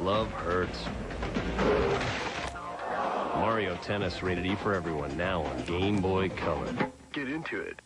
Love hurts. Mario Tennis rated E for everyone now on Game Boy Color. Get into it.